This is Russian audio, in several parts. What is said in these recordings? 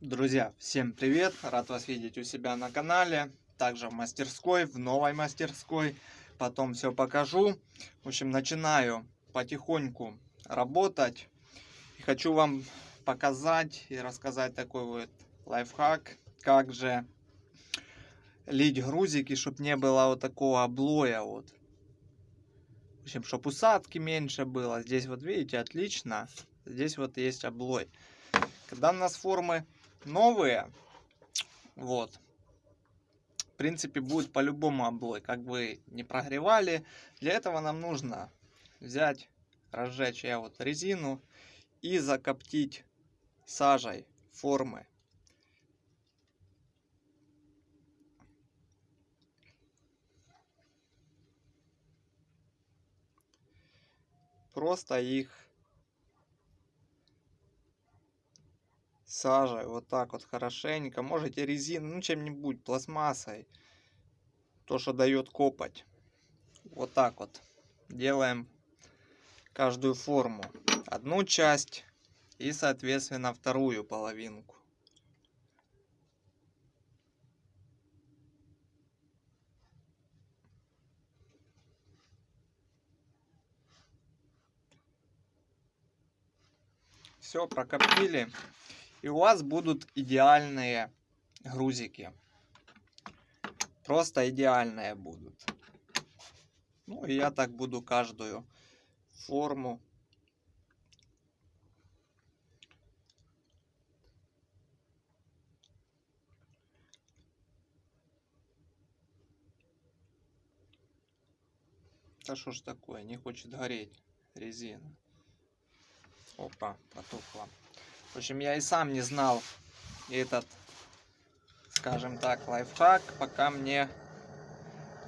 Друзья, всем привет! Рад вас видеть у себя на канале, также в мастерской, в новой мастерской. Потом все покажу. В общем, начинаю потихоньку работать. И хочу вам показать и рассказать такой вот лайфхак, как же лить грузики, чтобы не было вот такого облоя вот. В общем, чтобы усадки меньше было. Здесь вот видите, отлично. Здесь вот есть облой. Когда у нас формы новые, вот, в принципе, будет по-любому облой, как бы не прогревали. Для этого нам нужно взять, разжечь я вот резину и закоптить сажей формы. Просто их сажей, вот так вот хорошенько. Можете резину, ну чем-нибудь, пластмассой. То, что дает копать. Вот так вот делаем каждую форму. Одну часть и, соответственно, вторую половинку. Все, прокоптили и у вас будут идеальные грузики. Просто идеальные будут. Ну и я так буду каждую форму Да что ж такое, не хочет гореть резина. Опа, потухла. В общем, я и сам не знал этот, скажем так, лайфхак, пока мне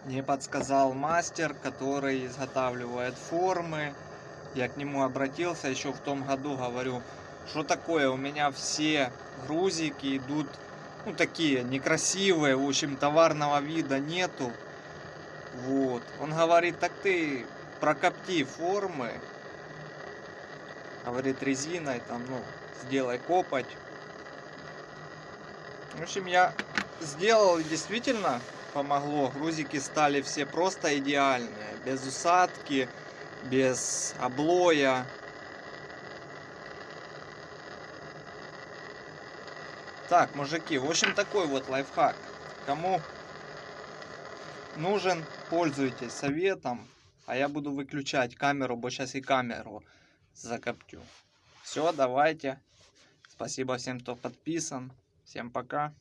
не подсказал мастер, который изготавливает формы. Я к нему обратился еще в том году, говорю, что такое, у меня все грузики идут, ну, такие некрасивые, в общем, товарного вида нету. Вот. Он говорит, так ты прокопти формы, говорит, резиной, там, ну, сделай копать. В общем, я сделал действительно помогло. Грузики стали все просто идеальные. Без усадки, без облоя. Так, мужики, в общем, такой вот лайфхак. Кому нужен, пользуйтесь советом. А я буду выключать камеру, бо сейчас и камеру закоптю. Все, давайте. Спасибо всем, кто подписан. Всем пока.